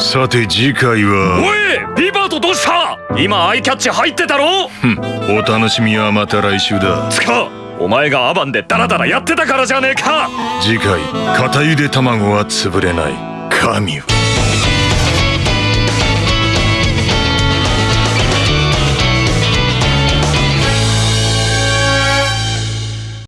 さて次回は。おいビバートどうした？今アイキャッチ入ってたろ？お楽しみはまた来週だ。つかお前がアバンでダラダラやってたからじゃねえか。次回片ゆで卵は潰れない。神よ。